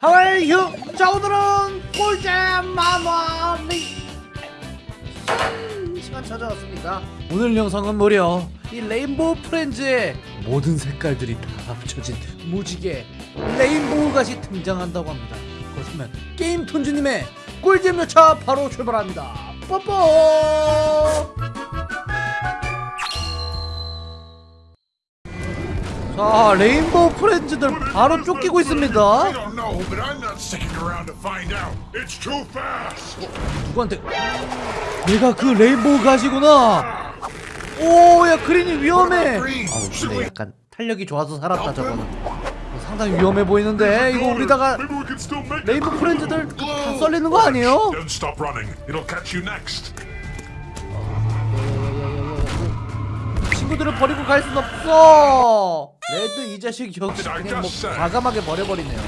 하와이 휴! 자 오늘은 꿀잼 마마리 시간 찾아왔습니다 오늘 영상은 무려 이 레인보우 프렌즈의 모든 색깔들이 다 합쳐진 무지개 레인보우 갓이 등장한다고 합니다. 그렇다면 게임 톤주님의 꿀잼 열차 바로 출발합니다. 뽀뽀! 자 레인보우 프렌즈들 바로 쫓기고 있습니다 know, but I'm not sticking around to find out. It's too fast. 누구한테? 내가 그 레인보우 가시구나. 오야 그린이 위험해. 아우 근데 약간 탄력이 좋아서 살았다 저거는. 어, 상당히 위험해 보이는데 이거 우리다가. 레인보우 프렌즈들 다 썰리는 거 아니에요? Next. 친구들을 버리고 갈 순 없어. 레드 이 자식 역시 그냥 뭐 과감하게 버려버리네요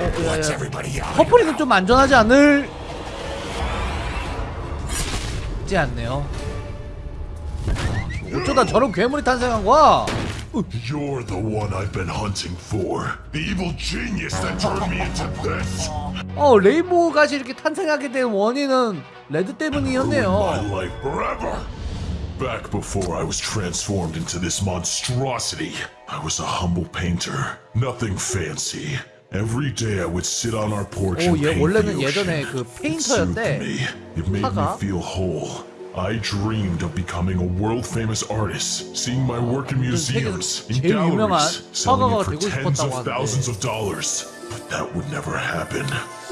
어, 야, 야. 커플이는 좀 안전하지 않을 지 않네요 아, 어쩌다 저런 괴물이 탄생한 거야 You're the one I've been hunting for. The evil genius that turned me into this. 어 레인보우 갓이 이렇게 탄생하게 된 원인은 레드 My 때문이었네요 life forever. Back before I was transformed into this monstrosity, I was a humble painter. Nothing fancy. Every day I would sit on our porch 오, and 얘 paint 원래는 the 예전에 ocean. 그 It soothed 페인터였대. me. It made 화가. me feel whole. I dreamed of becoming a world-famous artist, seeing my work in museums, in 제일 유명한 galleries, selling 화가가 it for 되고 tens 싶었다고 of 하는데. thousands of dollars. But that would never happen.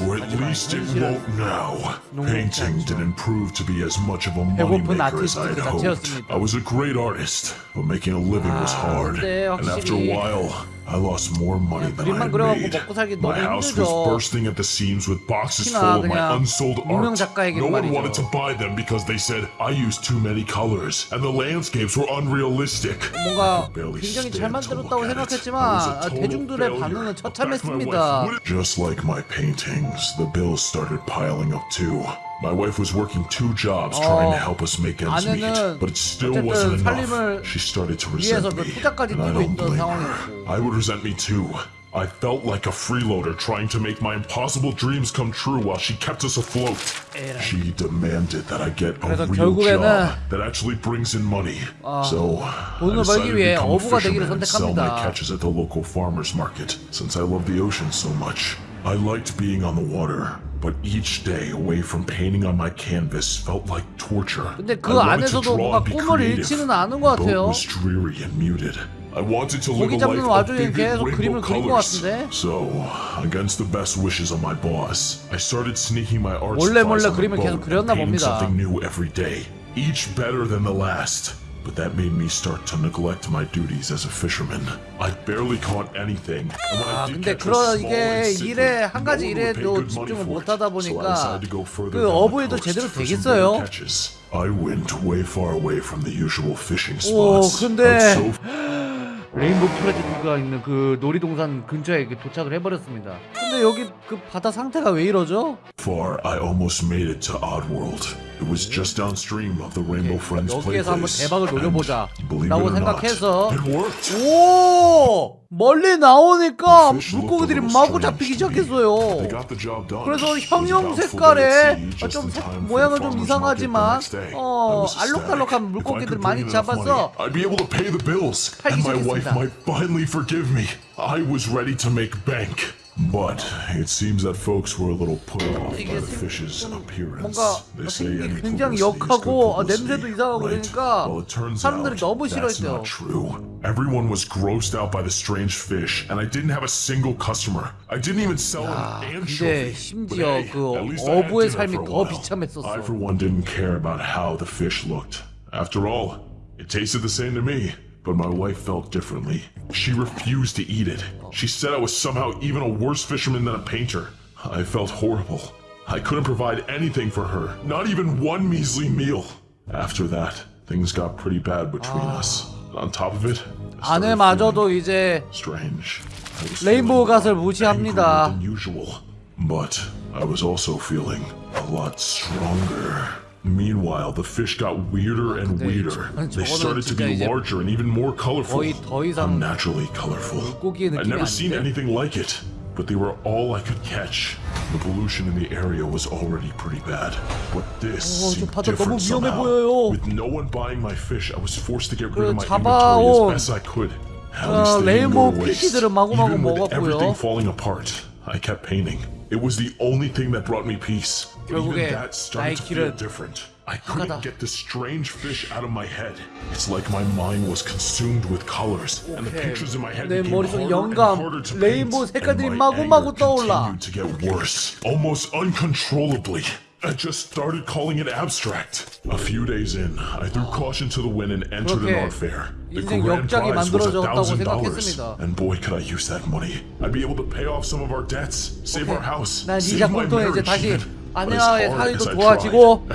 Or at 하지만 least it 현실은 won't now. 녹록지 Painting 않죠. didn't prove to be as much of a 배고픈 moneymaker as 아티스트 I 그 had hoped. 자체였습니다. I was a great artist, but making a living was 아, hard. 근데 And after a 확실히 while, I lost more money than I 그림만 had 그려갖고 made. 먹고 살기 My 너무 house was 힘들죠. bursting at the seams with boxes 특히나 full of my 그냥 unsold 유명 art. 작가에게는 No one 말이죠. wanted to buy them because they said I used too many colors and the landscapes were unrealistic. 뭔가 barely 굉장히 잘 stand to 만들었다고 look at it. 생각했지만 I was a 아, total 대중들의 failure. 반응은 But back my 처참했습니다 wife wouldn't- Just like my paintings, the bills started piling up too. My wife was working two jobs 어, trying to help us make ends meet, but it still wasn't enough. She started to resent me, and I don't blame her. I would resent me too. I felt like a freeloader trying to make my impossible dreams come true while she kept us afloat. She demanded that I get a real job that actually brings in money. so, I decided to become a fisherman and sell my catches at the local farmer's market, since I love the ocean so much. I liked being on the water, but each day away from painting on my canvas felt like torture. 근데 그 I wanted to 안에서도 draw 뭔가 and be 꿈을 creative. 잃지는 않은 것 The boat 같아요. was dreary and muted. I wanted to live 고기 a 잡는 life of 와중에 vivid 계속 rainbow 그림을 그린 것 colors. 같은데? So, against the best wishes of my boss, I started sneaking my art 몰래 supplies 몰래 on the 그림을 계속 boat 그렸나 and painting 봅니다. something new every day, each better than the last. But that made me start to neglect my duties as a fisherman. I barely caught anything. And when 아 I did 근데 catch 그러 was small 이게 and. 일에 한 가지 일에도 집중을. 못 하다 So I 보니까 그 어부에도 제대로 되겠어요? catches. I went way far away from the usual fishing 오 spots. 근데 레인보우 프로젝트가 있는 그 놀이동산 근처에 이렇게 도착을 해버렸습니다. 근데 여기 그 바다 상태가 왜 이러죠? far, I almost made it to Oddworld. It was just downstream of the Rainbow Friends 여기에서 한번 playplace. 대박을 노려보자 And believe 라고 or not, 생각해서 it worked. 오 멀리 나오니까 물고기들이 마구 잡히기. 시작했어요. They got the job done. 그래서 형형 색깔에 어, 좀 색, 모양은 좀 이상하지만 어 알록달록한 물고기들 많이 bills, 팔기 and my wife 시작했습니다. might finally forgive me. I was ready to make bank. But it seems that folks were a little put off by 이게 the 생- fish's 좀 appearance. 뭔가 They say 생긴 any 굉장히 publicity is good 역하고 어, publicity, 냄새도 이상하고 right? 그러니까 Well, it turns 사람들이 out 너무 that's 싫어했대요. not true. Everyone was grossed out by the strange fish, and I didn't have a single customer. I didn't even sell 야, an 근데 anchovy. 심지어 But hey, 그 at least I had 어부의 dinner 삶이 for a 더 while. 비참했었어. I, for one, didn't care about how the fish looked. After all, it tasted the same to me. But my wife felt differently. She refused to eat it. She said I was somehow even a worse fisherman than a painter. I felt horrible. I couldn't provide anything for her, not even one measly meal. After that, things got pretty bad between us. On top of it, I started feeling 아내마저도 이제 strange. I was 레인보우 feeling 갓을 무시합니다. angrier than usual. But I was also feeling a lot stronger. Meanwhile, the fish got weirder and 근데 weirder. 저거는 They started to 진짜 be 이제 larger and even more colorful. 거의 더 이상 Unnaturally colorful. 물고기의 I'd 느낌이 never seen 아닌데? anything like it. but they were all I could catch. The pollution in the area was already pretty bad, but this 어, 저 seemed 바다 너무 different 위험해 somehow. 보여요. With no one buying my fish, I was forced to get 그 rid of my 잡아온, inventory as best I could. At 어, least they didn't 레인보우 go to waste. 피쉬들은 마구마구 Even with 먹었고요. everything falling apart, I kept painting. It was the only thing that brought me peace. But even that started to feel different. I couldn't get the strange fish out of my head. It's like my mind was consumed with colors, and the pictures in my head became harder 영감, and harder to paint, and my anger continued to get worse, almost uncontrollably. I just started calling it abstract. A few days in, I threw caution to the wind and entered an art fair. 인생 역작이 만들어졌다고 생각했습니다. and boy, could I use that money! I'd be able to pay off some of our debts, save our house, 난 save 이 my 작품 통해 이제 marriage. 다시 아내와의 사이도 좋아지고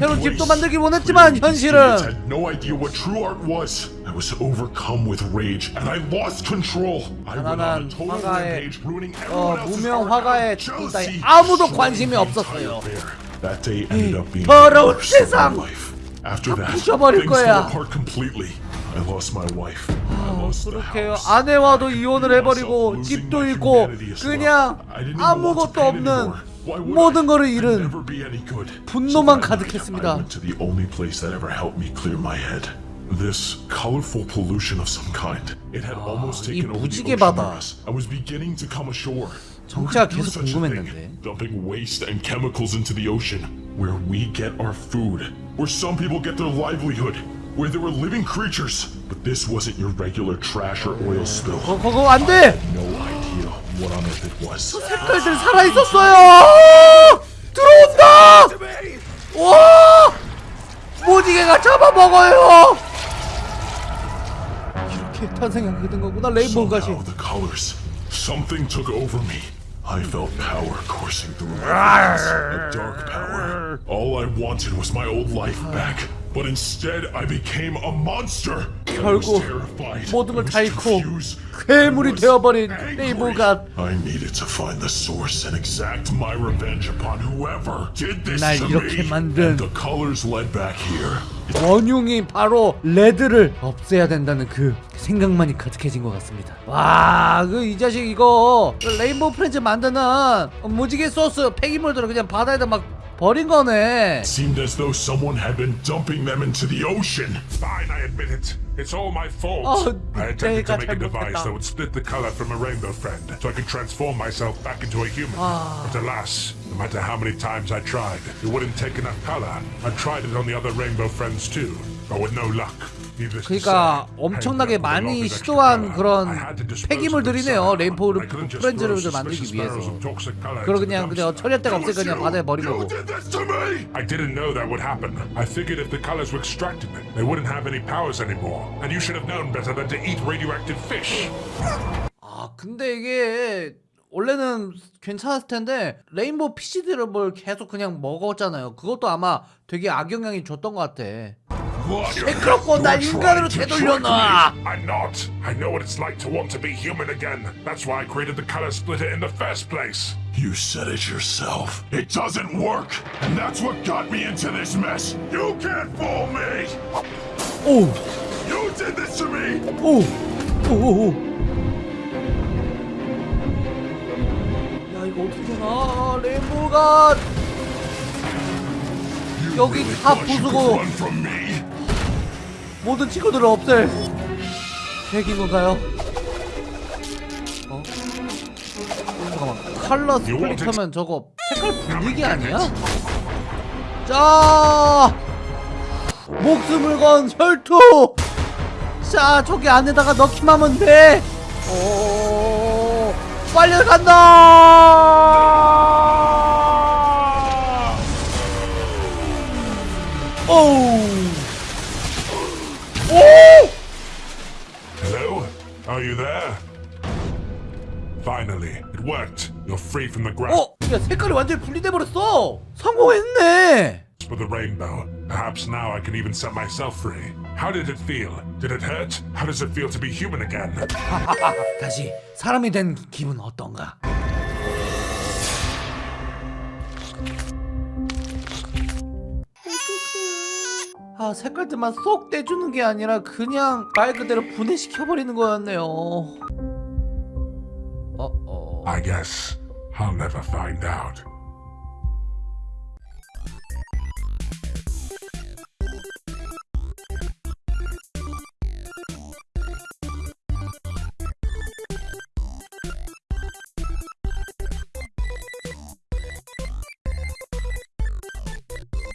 새로운. 집도 만들길 원했지만 현실은 no idea what true art was. I was overcome with rage, and I lost control. I went on a total 화가의 rampage, ruining 어, everyone else's 무명 art 화가의 of 죽음따위 jealousy. 아무도 관심이 없었어요. That day ended up being the worst of my 세상. life. After that, things 거야. fell apart completely. I lost my wife. I lost the 그렇게 house. 아내와도 이혼을 해버리고 집도 잃고 그냥 아무것도 없는 모든 거를 잃은 분노만 가득했습니다. I went to the only place that ever helped me clear my head. This colorful pollution of some kind. It had almost 이 taken over the 무지개 ocean 바다. near us. I was beginning to come ashore. Who 정체가 could do 계속 such a thing? 궁금했는데. Dumping waste and chemicals into the ocean, where we get our food, where some people get their livelihood, where there were living creatures. But this wasn't your regular trash or oil spill. 거, 그거 안 돼! No idea what on earth it was. 색깔들 살아있었어요! 들어온다! 와! 무지개가 잡아먹어요! 이렇게 탄생하게 된 거구나 레인보우 가시 Somehow the colors, something took over me. I felt power coursing through my veins, a dark power. All I wanted was my old life back. But instead, I became a monster. 결국. 모든 I 걸 was 다 잃고. 괴물이 되어버린 angry. 레인보우가 I needed to find the source and exact my revenge upon whoever did this 날 이렇게. 만든- And the colors led back here. 원흉이 바로 레드를 없애야 된다는 그 생각만이 가득해진 것 같습니다. 와, 그 이 자식 이거 그 레인보우 프렌즈 만드는 무지개 소스 폐기물들을 그냥 바다에다 막 버린 거네. Seemed as though someone had been dumping them into the ocean. Fine, I admit it. It's all my fault. Oh, I attempted to 내가 make a device 잘못했다. that would split the color from a rainbow friend, so I could transform myself back into a human. Ah. But alas, no matter how many times I tried, it wouldn't take enough color. I tried it on the other rainbow friends too, but with no luck. 그러니까 엄청나게 많이 시도한. 그런 폐기물들이네요. just 프렌즈를 만들기 위해서. the 그냥 그냥. 처리할 데가 없으니까 그냥. 바다에 버린 거고. I didn't know that would happen. I figured if the colors were extracted, they wouldn't have any powers anymore. And you should have known better than to eat radioactive fish. 아 근데 이게 원래는 괜찮았을 텐데 레인보우 피시들을 뭘 계속 그냥 먹었잖아요. 그것도 아마 되게 악영향이 줬던 것 같아. What? 시끄럽고 날 You're 인간으로 trying to 되돌려놔. trick me. I'm not. I know what it's like to want to be human again. That's why I created the color splitter in the first place. You said it yourself. It doesn't work, and that's what got me into this mess. You can't fool me. 오, You did this to me. 오, 오, 오, 오. 야 이거 어떻게 되나? 레인보우가 You 여기 really 다 thought you 부수고. 모든 친구들을 없앨 계획인 건가요? 어? 잠깐만 컬러 스플릿 하면 저거 색깔 분위기 아니야? 자 목숨을 건 혈투 자 저기 안에다가 넣기만 하면 돼 오, 빨려 간다 오우 오! you there? Finally, it worked. You're free from the grasp 어? 야 색깔이 완전히 분리돼 버렸어 성공했네 of the rainbow. Perhaps now I can even set myself free. How did it feel? Did it hurt? How does it feel to be human again? 다시 사람이 된 기분 어떤가 아 색깔들만 쏙 떼주는 게 아니라 그냥 말 그대로 분해시켜버리는 거였네요 어 어 I guess I'll never find out.